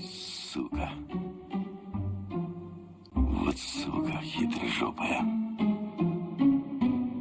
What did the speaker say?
Сука. Вот сука хитрожопая.